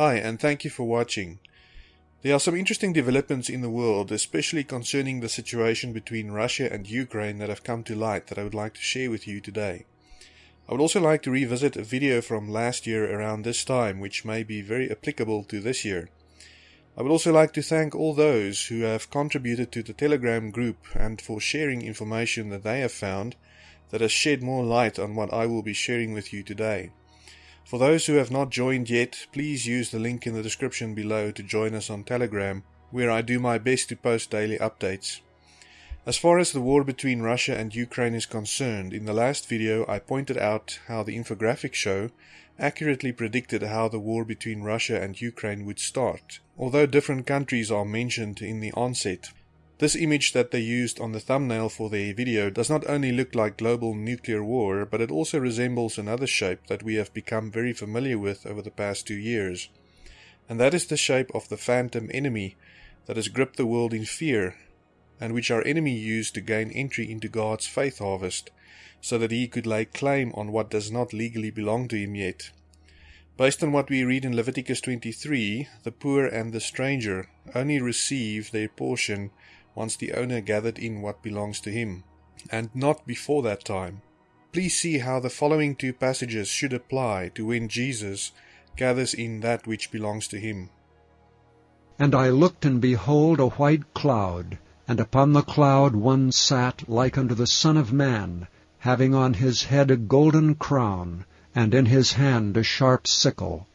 Hi, and thank you for watching. There are some interesting developments in the world, especially concerning the situation between Russia and Ukraine that have come to light that I would like to share with you today. I would also like to revisit a video from last year around this time, which may be very applicable to this year. I would also like to thank all those who have contributed to the Telegram group and for sharing information that they have found that has shed more light on what I will be sharing with you today. For those who have not joined yet, please use the link in the description below to join us on Telegram, where I do my best to post daily updates. As far as the war between Russia and Ukraine is concerned, in the last video I pointed out how the infographic show accurately predicted how the war between Russia and Ukraine would start, although different countries are mentioned in the onset. This image that they used on the thumbnail for their video does not only look like global nuclear war, but it also resembles another shape that we have become very familiar with over the past two years. And that is the shape of the phantom enemy that has gripped the world in fear and which our enemy used to gain entry into God's faith harvest, so that he could lay claim on what does not legally belong to him yet. Based on what we read in Leviticus 23, the poor and the stranger only receive their portion once the owner gathered in what belongs to him, and not before that time. Please see how the following two passages should apply to when Jesus gathers in that which belongs to him. And I looked, and behold a white cloud, and upon the cloud one sat like unto the Son of Man, having on his head a golden crown, and in his hand a sharp sickle.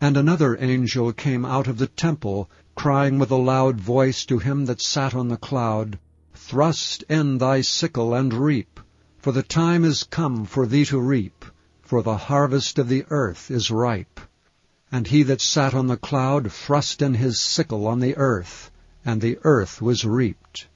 And another angel came out of the temple, crying with a loud voice to him that sat on the cloud, Thrust in thy sickle and reap, for the time is come for thee to reap, for the harvest of the earth is ripe. And he that sat on the cloud thrust in his sickle on the earth, and the earth was reaped.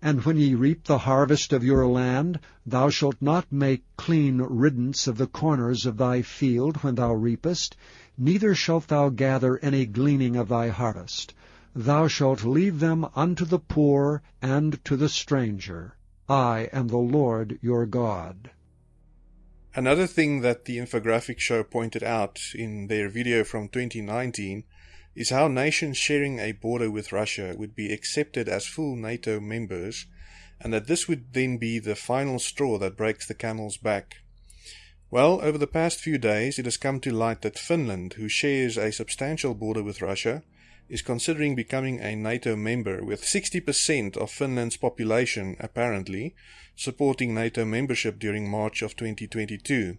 And when ye reap the harvest of your land, thou shalt not make clean riddance of the corners of thy field when thou reapest, neither shalt thou gather any gleaning of thy harvest. Thou shalt leave them unto the poor and to the stranger. I am the Lord your God. Another thing that the infographic show pointed out in their video from 2019 is how nations sharing a border with Russia would be accepted as full NATO members, and that this would then be the final straw that breaks the camel's back. Well, over the past few days, it has come to light that Finland, who shares a substantial border with Russia, is considering becoming a NATO member, with 60% of Finland's population, apparently, supporting NATO membership during March of 2022.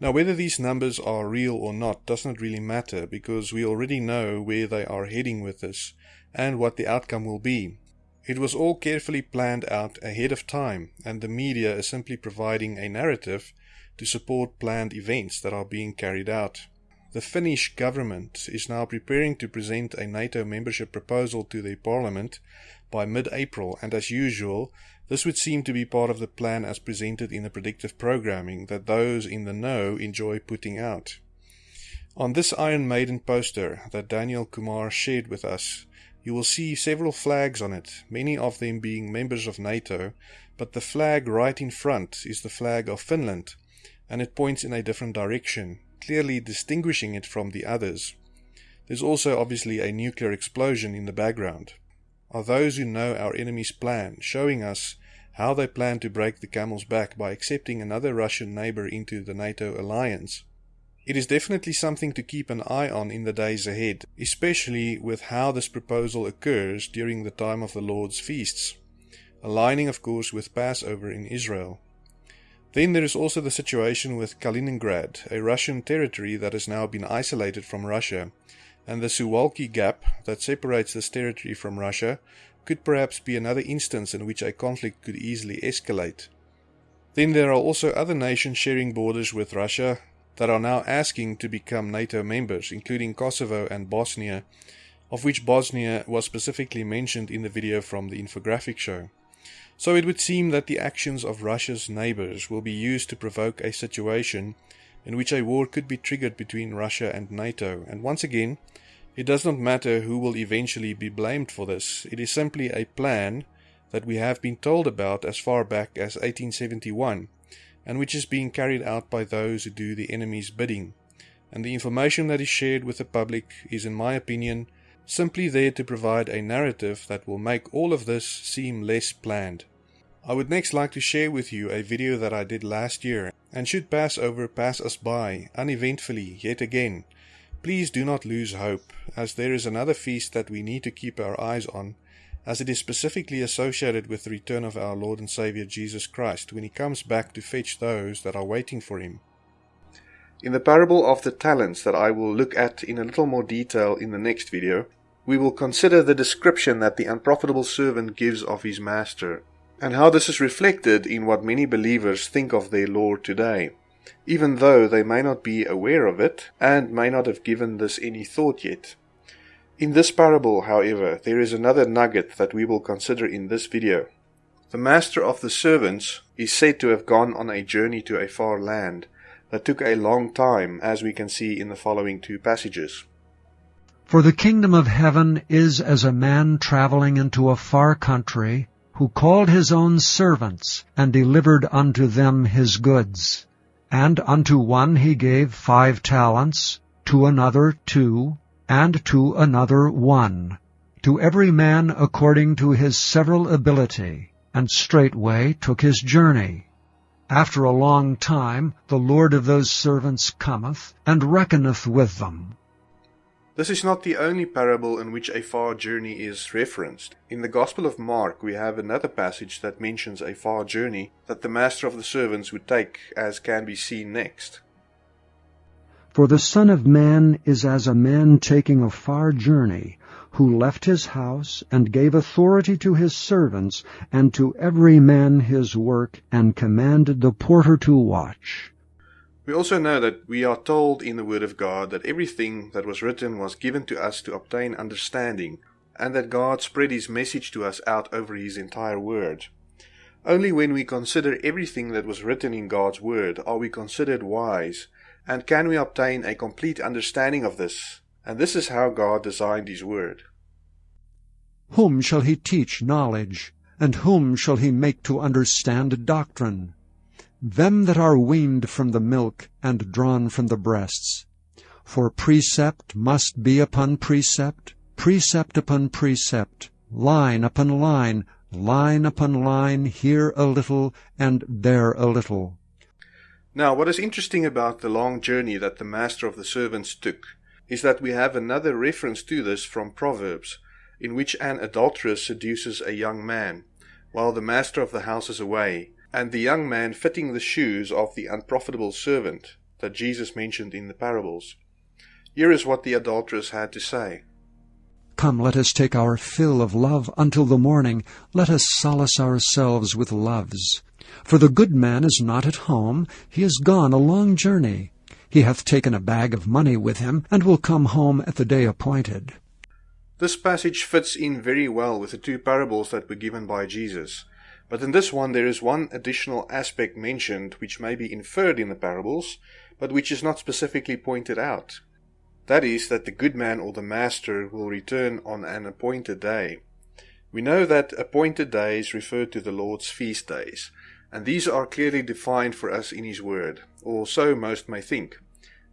Now, whether these numbers are real or not does not really matter because we already know where they are heading with this and what the outcome will be. It was all carefully planned out ahead of time, and the media is simply providing a narrative to support planned events that are being carried out. The Finnish government is now preparing to present a NATO membership proposal to their parliament by mid April, and as usual, this would seem to be part of the plan as presented in the predictive programming that those in the know enjoy putting out. On this Iron Maiden poster that Daniel Kumar shared with us, you will see several flags on it, many of them being members of NATO, but the flag right in front is the flag of Finland, and it points in a different direction, clearly distinguishing it from the others. There's also obviously a nuclear explosion in the background are those who know our enemy's plan, showing us how they plan to break the camel's back by accepting another Russian neighbor into the NATO alliance. It is definitely something to keep an eye on in the days ahead, especially with how this proposal occurs during the time of the Lord's feasts, aligning, of course, with Passover in Israel. Then there is also the situation with Kaliningrad, a Russian territory that has now been isolated from Russia and the Suwalki Gap that separates this territory from Russia could perhaps be another instance in which a conflict could easily escalate. Then there are also other nations sharing borders with Russia that are now asking to become NATO members, including Kosovo and Bosnia, of which Bosnia was specifically mentioned in the video from the infographic show. So it would seem that the actions of Russia's neighbors will be used to provoke a situation in which a war could be triggered between Russia and NATO. And once again, it does not matter who will eventually be blamed for this. It is simply a plan that we have been told about as far back as 1871, and which is being carried out by those who do the enemy's bidding. and the information that is shared with the public is, in my opinion, simply there to provide a narrative that will make all of this seem less planned. I would next like to share with you a video that I did last year, and should Passover pass us by uneventfully yet again, please do not lose hope, as there is another feast that we need to keep our eyes on, as it is specifically associated with the return of our Lord and Saviour Jesus Christ when he comes back to fetch those that are waiting for him. In the parable of the talents that I will look at in a little more detail in the next video, we will consider the description that the unprofitable servant gives of his master, and how this is reflected in what many believers think of their Lord today, even though they may not be aware of it and may not have given this any thought yet. In this parable, however, there is another nugget that we will consider in this video. The master of the servants is said to have gone on a journey to a far land that took a long time, as we can see in the following two passages. For the kingdom of heaven is as a man traveling into a far country, who called his own servants, and delivered unto them his goods. And unto one he gave five talents, to another two, and to another one, to every man according to his several ability, and straightway took his journey. After a long time the Lord of those servants cometh, and reckoneth with them. This is not the only parable in which a far journey is referenced. In the Gospel of Mark, we have another passage that mentions a far journey that the master of the servants would take, as can be seen next. For the Son of Man is as a man taking a far journey, who left his house, and gave authority to his servants, and to every man his work, and commanded the porter to watch. We also know that we are told in the Word of God that everything that was written was given to us to obtain understanding, and that God spread His message to us out over His entire Word. Only when we consider everything that was written in God's Word are we considered wise, and can we obtain a complete understanding of this. And this is how God designed His Word. Whom shall He teach knowledge? And whom shall He make to understand doctrine? Them that are weaned from the milk and drawn from the breasts. For precept must be upon precept, precept upon precept, line upon line, line upon line, here a little and there a little. Now, what is interesting about the long journey that the master of the servants took is that we have another reference to this from Proverbs, in which an adulteress seduces a young man, while the master of the house is away, and the young man fitting the shoes of the unprofitable servant that Jesus mentioned in the parables. Here is what the adulteress had to say. Come, let us take our fill of love until the morning. Let us solace ourselves with loves. For the good man is not at home. He is gone a long journey. He hath taken a bag of money with him, and will come home at the day appointed. This passage fits in very well with the two parables that were given by Jesus. But in this one there is one additional aspect mentioned which may be inferred in the parables, but which is not specifically pointed out. That is, that the good man or the master will return on an appointed day. We know that appointed days refer to the Lord's feast days, and these are clearly defined for us in His Word, or so most may think.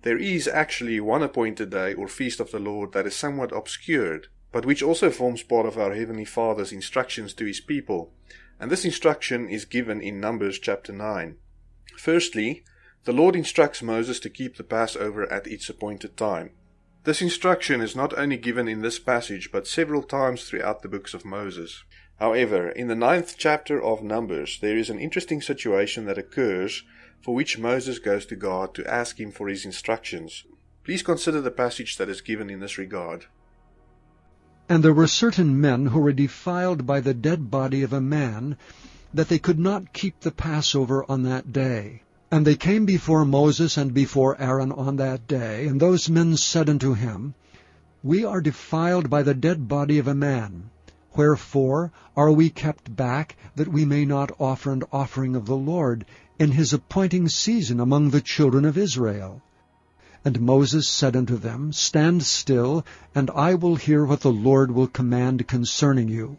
There is actually one appointed day or feast of the Lord that is somewhat obscured, but which also forms part of our Heavenly Father's instructions to His people, and this instruction is given in Numbers chapter 9. Firstly, the Lord instructs Moses to keep the Passover at its appointed time. This instruction is not only given in this passage, but several times throughout the books of Moses. However, in the ninth chapter of Numbers, there is an interesting situation that occurs for which Moses goes to God to ask him for his instructions. Please consider the passage that is given in this regard. And there were certain men who were defiled by the dead body of a man, that they could not keep the Passover on that day. And they came before Moses and before Aaron on that day, and those men said unto him, We are defiled by the dead body of a man. Wherefore are we kept back, that we may not offer an offering of the Lord in his appointing season among the children of Israel? And Moses said unto them, Stand still, and I will hear what the Lord will command concerning you.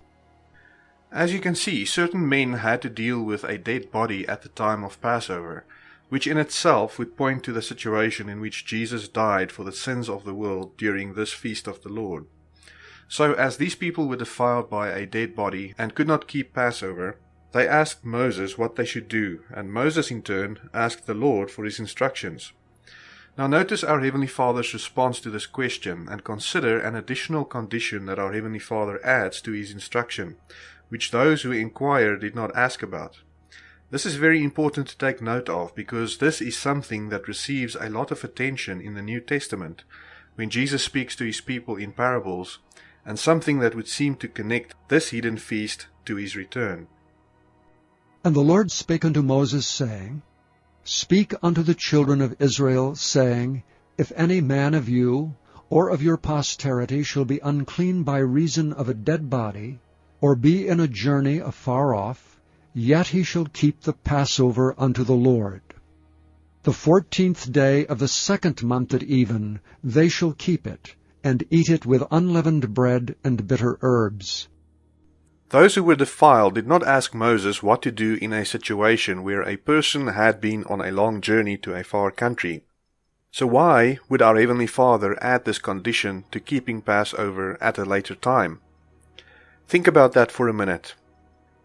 As you can see, certain men had to deal with a dead body at the time of Passover, which in itself would point to the situation in which Jesus died for the sins of the world during this feast of the Lord. So, as these people were defiled by a dead body and could not keep Passover, they asked Moses what they should do, and Moses in turn asked the Lord for his instructions. Now, notice our Heavenly Father's response to this question and consider an additional condition that our Heavenly Father adds to his instruction, which those who inquire did not ask about. This is very important to take note of because this is something that receives a lot of attention in the New Testament when Jesus speaks to his people in parables, and something that would seem to connect this hidden feast to his return. And the Lord spake unto Moses, saying, Speak unto the children of Israel, saying, If any man of you, or of your posterity, shall be unclean by reason of a dead body, or be in a journey afar off, yet he shall keep the Passover unto the Lord. The fourteenth day of the second month at even they shall keep it, and eat it with unleavened bread and bitter herbs. Those who were defiled did not ask Moses what to do in a situation where a person had been on a long journey to a far country. So why would our Heavenly Father add this condition to keeping Passover at a later time? Think about that for a minute.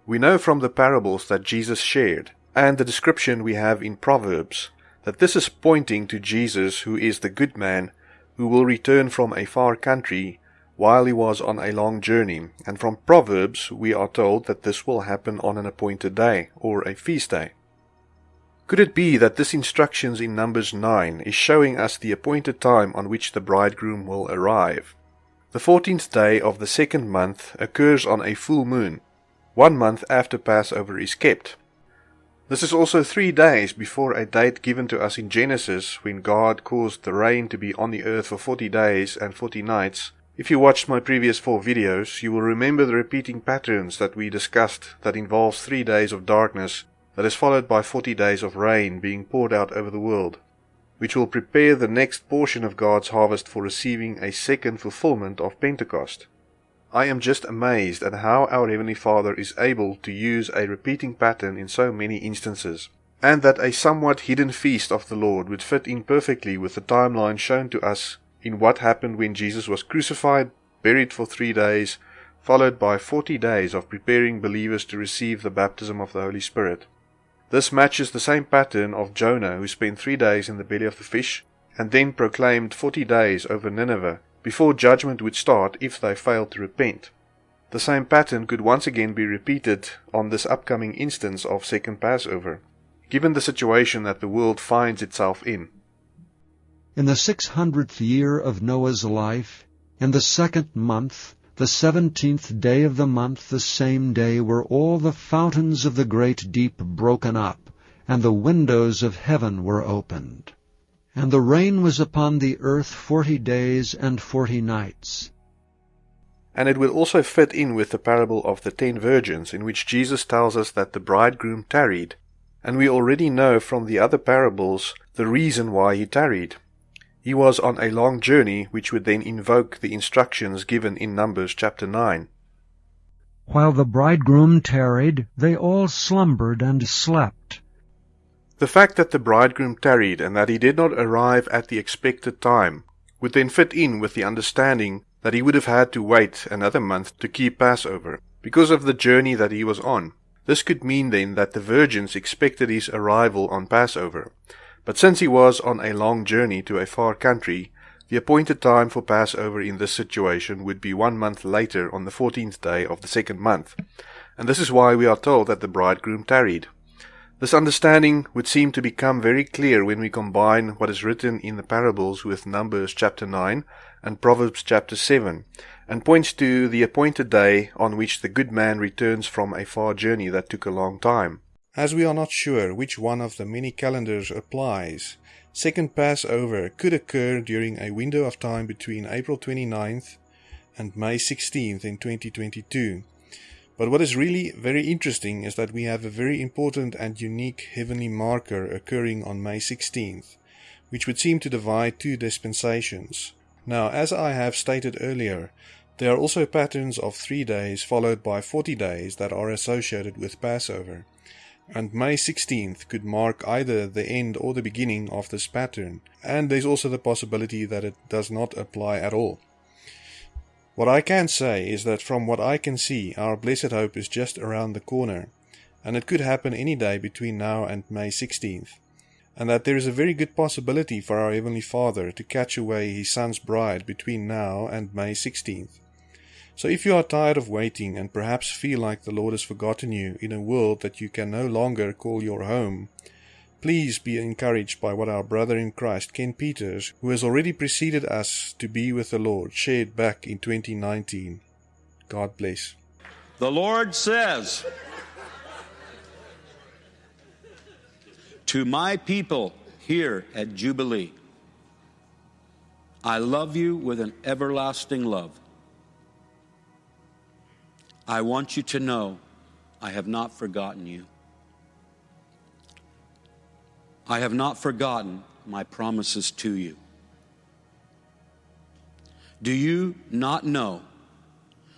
We know from the parables that Jesus shared, and the description we have in Proverbs, that this is pointing to Jesus who is the good man who will return from a far country while he was on a long journey, and from Proverbs we are told that this will happen on an appointed day, or a feast day. Could it be that this instructions in Numbers 9 is showing us the appointed time on which the bridegroom will arrive? The fourteenth day of the second month occurs on a full moon, one month after Passover is kept. This is also three days before a date given to us in Genesis when God caused the rain to be on the earth for forty days and forty nights if you watched my previous four videos, you will remember the repeating patterns that we discussed that involves three days of darkness that is followed by 40 days of rain being poured out over the world, which will prepare the next portion of God's harvest for receiving a second fulfillment of Pentecost. I am just amazed at how our Heavenly Father is able to use a repeating pattern in so many instances, and that a somewhat hidden feast of the Lord would fit in perfectly with the timeline shown to us in what happened when Jesus was crucified, buried for three days, followed by 40 days of preparing believers to receive the baptism of the Holy Spirit. This matches the same pattern of Jonah, who spent three days in the belly of the fish and then proclaimed 40 days over Nineveh before judgment would start if they failed to repent. The same pattern could once again be repeated on this upcoming instance of Second Passover, given the situation that the world finds itself in. In the six hundredth year of Noah's life, in the second month, the seventeenth day of the month, the same day, were all the fountains of the great deep broken up, and the windows of heaven were opened. And the rain was upon the earth forty days and forty nights. And it will also fit in with the parable of the ten virgins, in which Jesus tells us that the bridegroom tarried. And we already know from the other parables the reason why he tarried. He was on a long journey which would then invoke the instructions given in Numbers chapter 9. While the bridegroom tarried, they all slumbered and slept. The fact that the bridegroom tarried and that he did not arrive at the expected time would then fit in with the understanding that he would have had to wait another month to keep Passover because of the journey that he was on. This could mean then that the virgins expected his arrival on Passover, but since he was on a long journey to a far country, the appointed time for Passover in this situation would be one month later on the fourteenth day of the second month, and this is why we are told that the bridegroom tarried. This understanding would seem to become very clear when we combine what is written in the parables with Numbers chapter 9 and Proverbs chapter 7, and points to the appointed day on which the good man returns from a far journey that took a long time. As we are not sure which one of the many calendars applies, second Passover could occur during a window of time between April 29th and May 16th in 2022. But what is really very interesting is that we have a very important and unique heavenly marker occurring on May 16th, which would seem to divide two dispensations. Now, as I have stated earlier, there are also patterns of three days followed by 40 days that are associated with Passover. And May 16th could mark either the end or the beginning of this pattern, and there's also the possibility that it does not apply at all. What I can say is that from what I can see, our blessed hope is just around the corner, and it could happen any day between now and May 16th, and that there is a very good possibility for our Heavenly Father to catch away His Son's bride between now and May 16th. So if you are tired of waiting and perhaps feel like the Lord has forgotten you in a world that you can no longer call your home, Please be encouraged by what our brother in Christ, Ken Peters, who has already preceded us to be with the Lord, shared back in 2019. God bless. The Lord says to my people here at Jubilee, I love you with an everlasting love. I want you to know I have not forgotten you. I have not forgotten my promises to you. Do you not know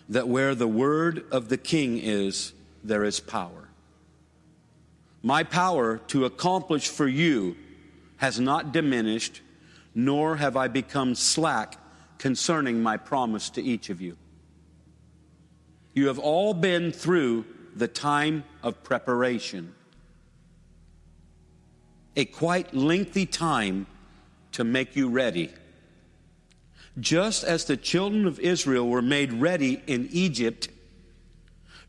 that where the word of the king is, there is power? My power to accomplish for you has not diminished, nor have I become slack concerning my promise to each of you. You have all been through the time of preparation a quite lengthy time to make you ready. Just as the children of Israel were made ready in Egypt,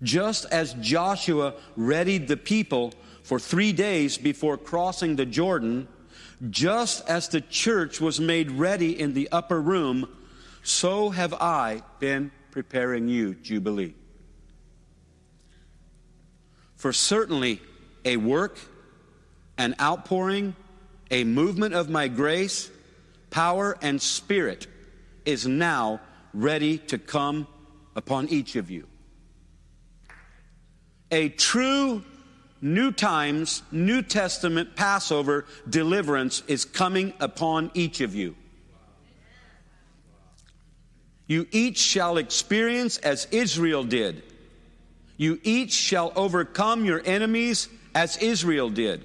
just as Joshua readied the people for three days before crossing the Jordan, just as the church was made ready in the upper room, so have I been preparing you, Jubilee. For certainly a work an outpouring, a movement of my grace, power, and spirit is now ready to come upon each of you. A true New Times, New Testament Passover deliverance is coming upon each of you. You each shall experience as Israel did. You each shall overcome your enemies as Israel did.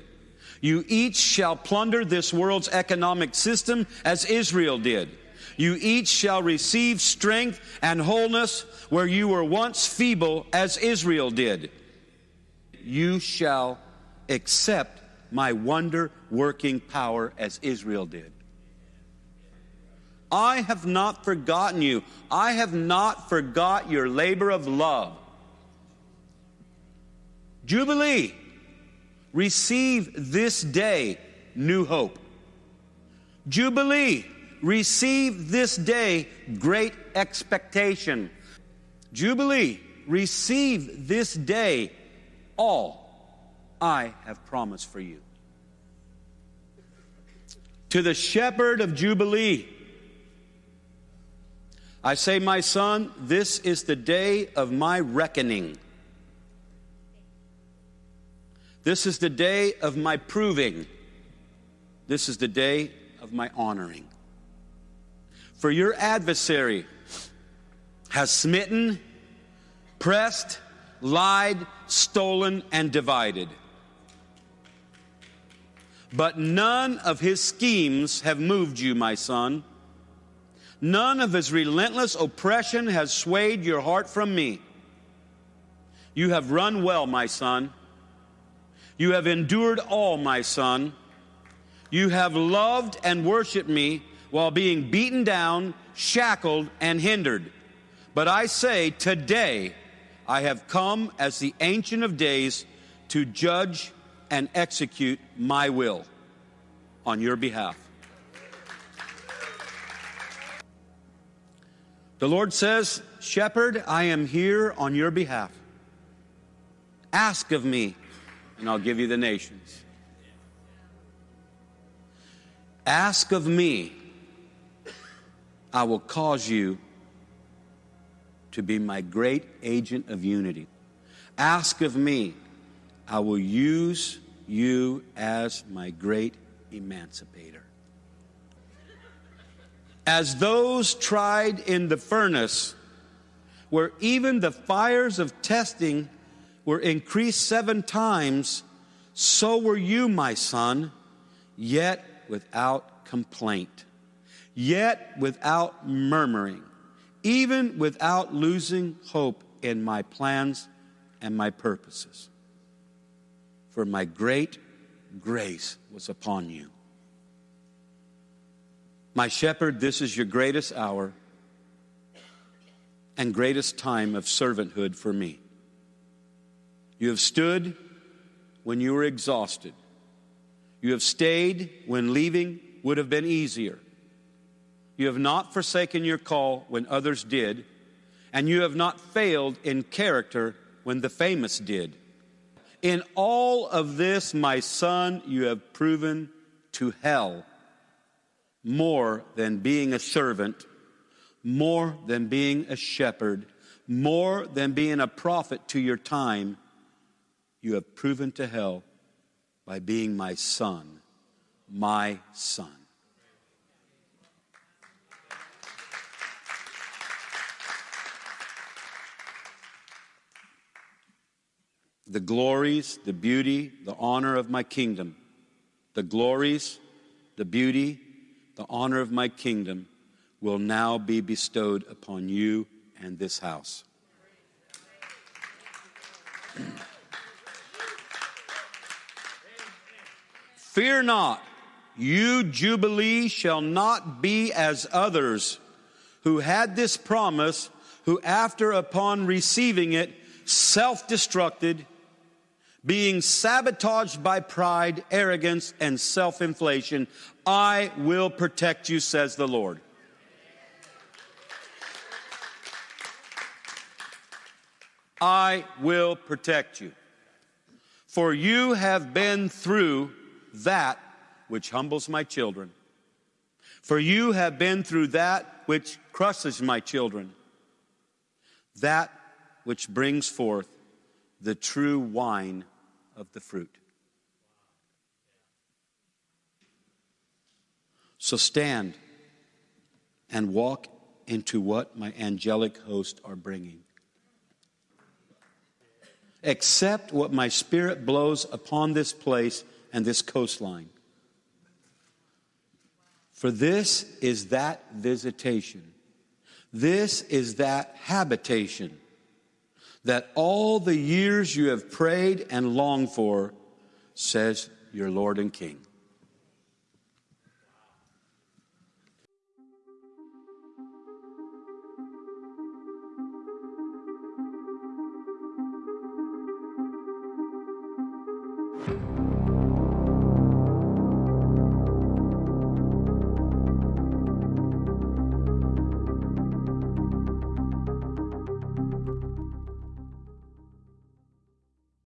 You each shall plunder this world's economic system as Israel did. You each shall receive strength and wholeness where you were once feeble as Israel did. You shall accept my wonder working power as Israel did. I have not forgotten you. I have not forgot your labor of love. Jubilee receive this day new hope. Jubilee, receive this day great expectation. Jubilee, receive this day all I have promised for you. To the shepherd of Jubilee, I say, my son, this is the day of my reckoning. This is the day of my proving. This is the day of my honoring. For your adversary has smitten, pressed, lied, stolen, and divided. But none of his schemes have moved you, my son. None of his relentless oppression has swayed your heart from me. You have run well, my son. You have endured all, my son. You have loved and worshiped me while being beaten down, shackled, and hindered. But I say, today I have come as the Ancient of Days to judge and execute my will on your behalf. The Lord says, Shepherd, I am here on your behalf. Ask of me and I'll give you the nations. Ask of me, I will cause you to be my great agent of unity. Ask of me, I will use you as my great emancipator. As those tried in the furnace, where even the fires of testing were increased seven times, So were you, my son, yet without complaint, yet without murmuring, even without losing hope in my plans and my purposes. For my great grace was upon you. My shepherd, this is your greatest hour and greatest time of servanthood for me. You have stood when you were exhausted. You have stayed when leaving would have been easier. You have not forsaken your call when others did, and you have not failed in character when the famous did. In all of this, my son, you have proven to hell more than being a servant, more than being a shepherd, more than being a prophet to your time. You have proven to hell by being my son, my son. The glories, the beauty, the honor of my kingdom, the glories, the beauty, the honor of my kingdom will now be bestowed upon you and this house. Fear not, you Jubilee shall not be as others who had this promise, who after upon receiving it self destructed, being sabotaged by pride, arrogance, and self inflation, I will protect you, says the Lord. I will protect you. For you have been through that which humbles my children. For you have been through that which crushes my children. That which brings forth the true wine of the fruit. So stand and walk into what my angelic host are bringing. Accept what my spirit blows upon this place and this coastline. For this is that visitation. This is that habitation that all the years you have prayed and longed for, says your Lord and King.